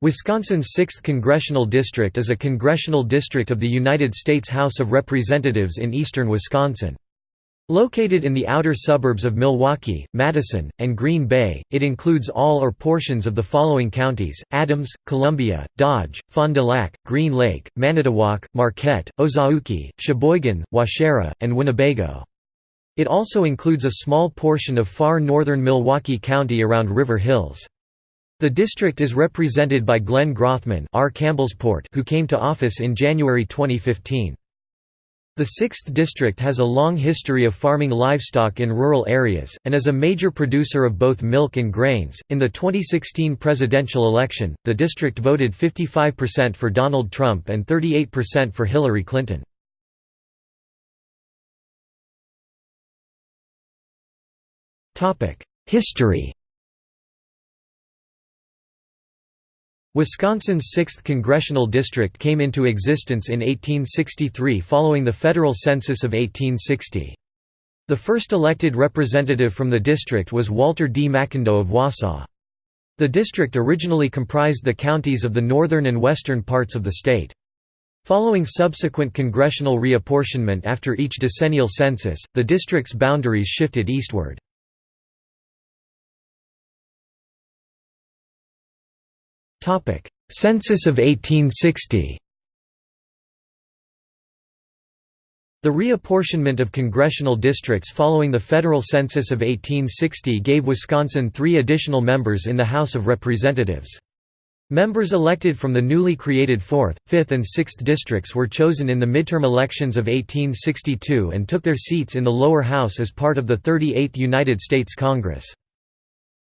Wisconsin's 6th Congressional District is a congressional district of the United States House of Representatives in eastern Wisconsin. Located in the outer suburbs of Milwaukee, Madison, and Green Bay, it includes all or portions of the following counties, Adams, Columbia, Dodge, Fond du Lac, Green Lake, Manitowoc, Marquette, Ozaukee, Sheboygan, Waushara, and Winnebago. It also includes a small portion of far northern Milwaukee County around River Hills. The district is represented by Glenn Grothman R. Campbellsport who came to office in January 2015. The 6th District has a long history of farming livestock in rural areas, and is a major producer of both milk and grains. In the 2016 presidential election, the district voted 55% for Donald Trump and 38% for Hillary Clinton. History Wisconsin's 6th congressional district came into existence in 1863 following the federal census of 1860. The first elected representative from the district was Walter D. McIndoe of Wausau. The district originally comprised the counties of the northern and western parts of the state. Following subsequent congressional reapportionment after each decennial census, the district's boundaries shifted eastward. Census of 1860 The reapportionment of congressional districts following the federal census of 1860 gave Wisconsin three additional members in the House of Representatives. Members elected from the newly created 4th, 5th and 6th districts were chosen in the midterm elections of 1862 and took their seats in the lower house as part of the 38th United States Congress.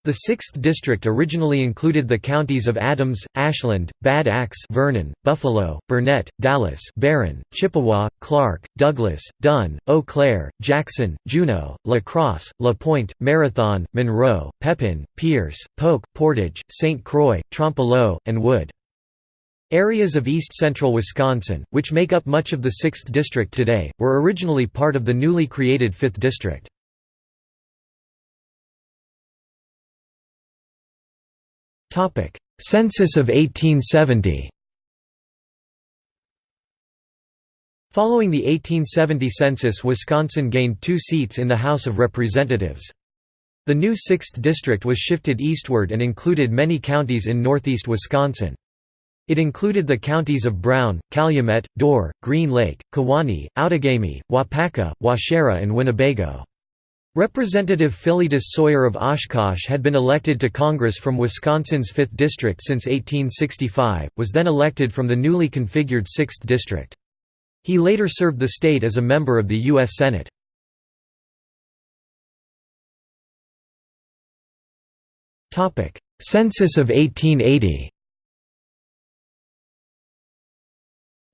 The 6th District originally included the counties of Adams, Ashland, Bad Axe Vernon, Buffalo, Burnett, Dallas Barron, Chippewa, Clark, Douglas, Dunn, Eau Claire, Jackson, Juneau, La Crosse, La Pointe, Marathon, Monroe, Pepin, Pierce, Polk, Portage, St. Croix, Trempealeau, and Wood. Areas of east-central Wisconsin, which make up much of the 6th District today, were originally part of the newly created 5th District. Census of 1870 Following the 1870 census Wisconsin gained two seats in the House of Representatives. The new 6th District was shifted eastward and included many counties in northeast Wisconsin. It included the counties of Brown, Calumet, Door, Green Lake, Kewaunee, Outagamie, Waupaca, Waushara and Winnebago. Representative Philetus Sawyer of Oshkosh had been elected to Congress from Wisconsin's 5th District since 1865, was then elected from the newly configured 6th District. He later served the state as a member of the U.S. Senate. Census of 1880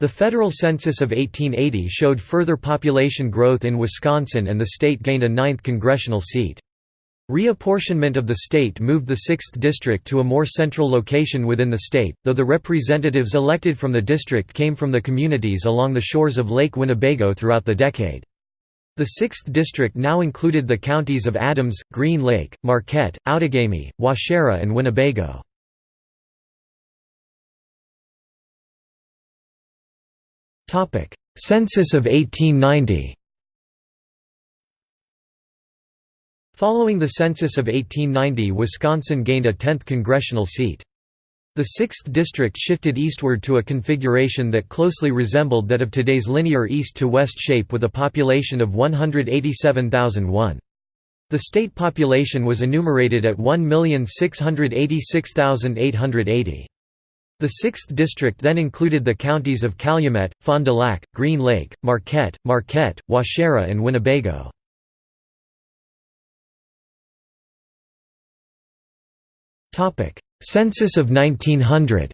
The federal census of 1880 showed further population growth in Wisconsin and the state gained a ninth congressional seat. Reapportionment of the state moved the 6th district to a more central location within the state, though the representatives elected from the district came from the communities along the shores of Lake Winnebago throughout the decade. The 6th district now included the counties of Adams, Green Lake, Marquette, Outagamie, Waushara and Winnebago. Census of 1890 Following the census of 1890 Wisconsin gained a 10th congressional seat. The 6th district shifted eastward to a configuration that closely resembled that of today's linear east-to-west shape with a population of 187,001. The state population was enumerated at 1,686,880. The 6th district then included the counties of Calumet, Fond du Lac, Green Lake, Marquette, Marquette, Waushara and Winnebago. Census of 1900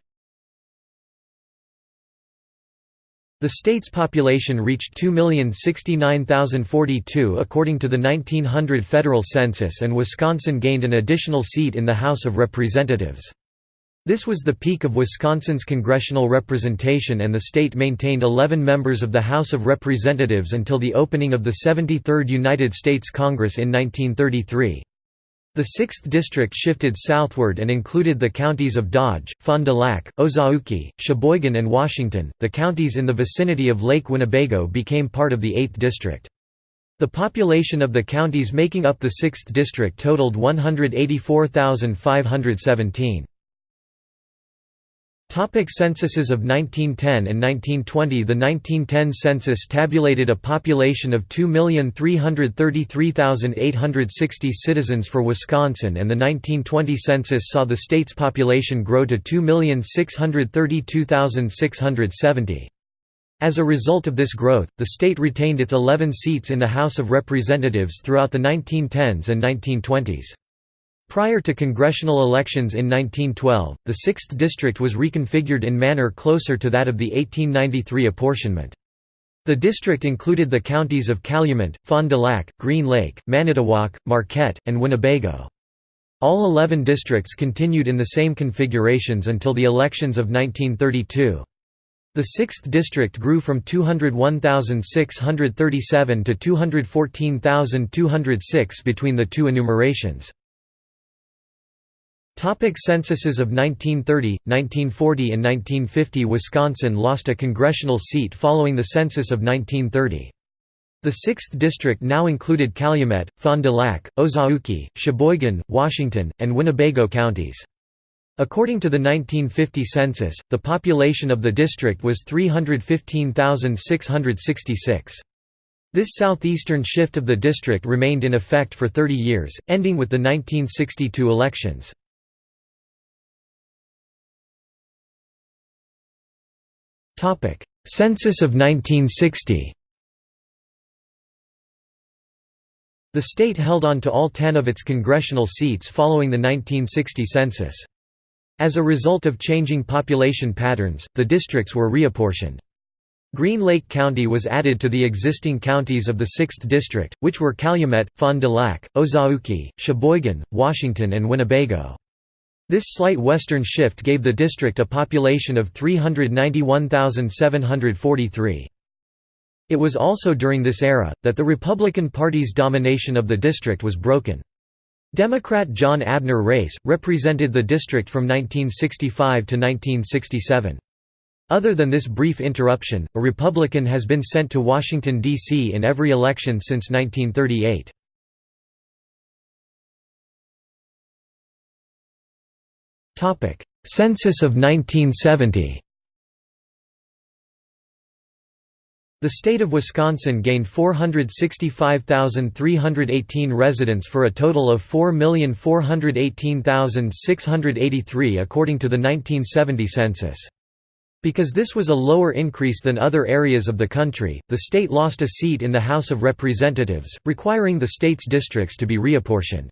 The state's population reached 2,069,042 according to the 1900 federal census and Wisconsin gained an additional seat in the House of Representatives. This was the peak of Wisconsin's congressional representation and the state maintained 11 members of the House of Representatives until the opening of the 73rd United States Congress in 1933. The 6th district shifted southward and included the counties of Dodge, Fond du Lac, Ozaukee, Sheboygan, and Washington. The counties in the vicinity of Lake Winnebago became part of the 8th district. The population of the counties making up the 6th district totaled 184,517. Topic censuses of 1910 and 1920 The 1910 census tabulated a population of 2,333,860 citizens for Wisconsin and the 1920 census saw the state's population grow to 2,632,670. As a result of this growth, the state retained its 11 seats in the House of Representatives throughout the 1910s and 1920s. Prior to congressional elections in 1912, the 6th district was reconfigured in manner closer to that of the 1893 apportionment. The district included the counties of Calumet, Fond du Lac, Green Lake, Manitowoc, Marquette, and Winnebago. All 11 districts continued in the same configurations until the elections of 1932. The 6th district grew from 201,637 to 214,206 between the two enumerations. Topic censuses of 1930, 1940 and 1950 Wisconsin lost a congressional seat following the census of 1930. The 6th district now included Calumet, Fond du Lac, Ozaukee, Sheboygan, Washington, and Winnebago counties. According to the 1950 census, the population of the district was 315,666. This southeastern shift of the district remained in effect for 30 years, ending with the 1962 elections. Topic: Census of 1960. The state held on to all 10 of its congressional seats following the 1960 census. As a result of changing population patterns, the districts were reapportioned. Green Lake County was added to the existing counties of the 6th District, which were Calumet, Fond du Lac, Ozaukee, Sheboygan, Washington and Winnebago. This slight western shift gave the district a population of 391,743. It was also during this era, that the Republican Party's domination of the district was broken. Democrat John Abner Race, represented the district from 1965 to 1967. Other than this brief interruption, a Republican has been sent to Washington, D.C. in every election since 1938. Topic: Census of 1970. The state of Wisconsin gained 465,318 residents for a total of 4,418,683 according to the 1970 census. Because this was a lower increase than other areas of the country, the state lost a seat in the House of Representatives, requiring the state's districts to be reapportioned.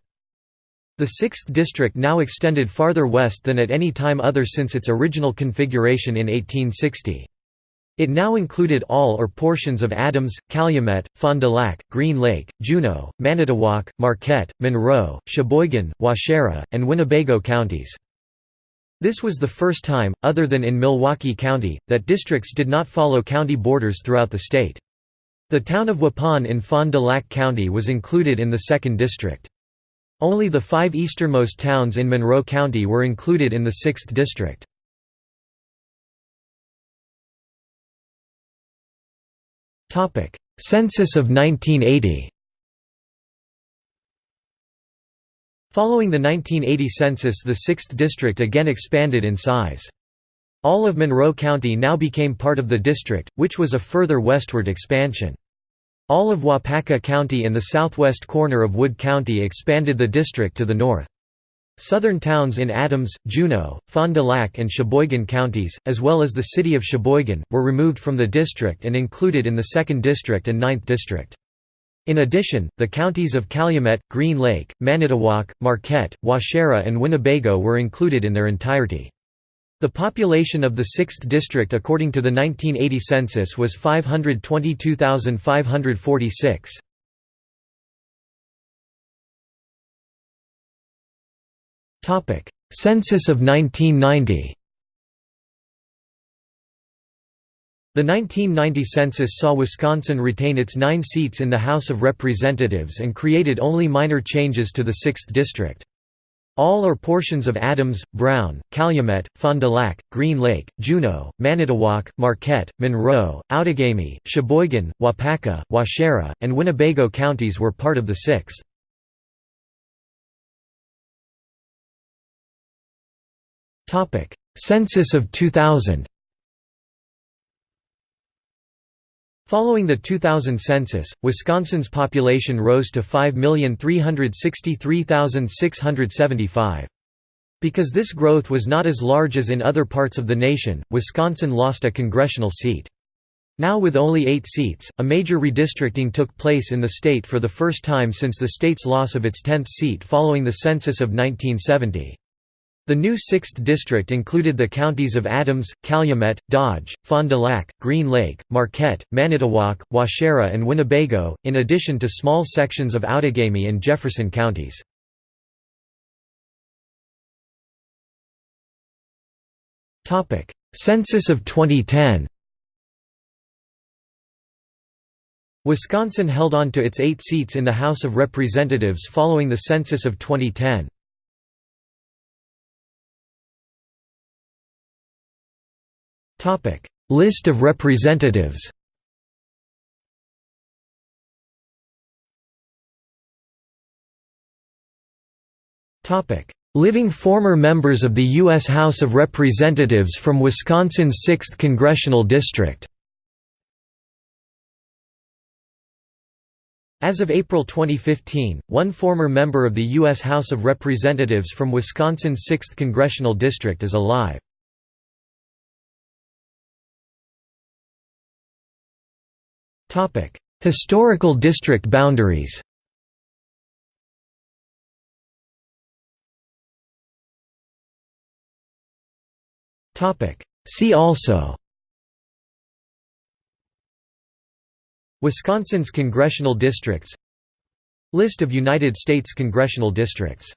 The 6th district now extended farther west than at any time other since its original configuration in 1860. It now included all or portions of Adams, Calumet, Fond du Lac, Green Lake, Juneau, Manitowoc, Marquette, Monroe, Sheboygan, Waushara, and Winnebago counties. This was the first time, other than in Milwaukee County, that districts did not follow county borders throughout the state. The town of Waupun in Fond du Lac County was included in the 2nd District. Only the five easternmost towns in Monroe County were included in the 6th District. Census of 1980 Following the 1980 census the 6th district again expanded in size. All of Monroe County now became part of the district, which was a further westward expansion. All of Waupaca County and the southwest corner of Wood County expanded the district to the north. Southern towns in Adams, Juneau, Fond du Lac and Sheboygan counties, as well as the city of Sheboygan, were removed from the district and included in the 2nd District and 9th District. In addition, the counties of Calumet, Green Lake, Manitowoc, Marquette, Waushara and Winnebago were included in their entirety. The population of the 6th district according to the 1980 census was 522,546. Topic: Census of 1990 The 1990 census saw Wisconsin retain its nine seats in the House of Representatives and created only minor changes to the 6th District. All or portions of Adams, Brown, Calumet, Fond du Lac, Green Lake, Juneau, Manitowoc, Marquette, Monroe, Outagamie, Sheboygan, Waupaca, Waushara, and Winnebago counties were part of the 6th. Census of 2000 Following the 2000 census, Wisconsin's population rose to 5,363,675. Because this growth was not as large as in other parts of the nation, Wisconsin lost a congressional seat. Now with only eight seats, a major redistricting took place in the state for the first time since the state's loss of its 10th seat following the census of 1970. The new 6th district included the counties of Adams, Calumet, Dodge, Fond du Lac, Green Lake, Marquette, Manitowoc, Waushara and Winnebago, in addition to small sections of Outagamie and Jefferson counties. Census of 2010 Wisconsin held on to its eight seats in the House of Representatives following the census of 2010. List of representatives Living former members of the U.S. House of Representatives from Wisconsin's 6th Congressional District As of April 2015, one former member of the U.S. House of Representatives from Wisconsin's 6th Congressional District is alive. Historical district boundaries See also Wisconsin's congressional districts List of United States congressional districts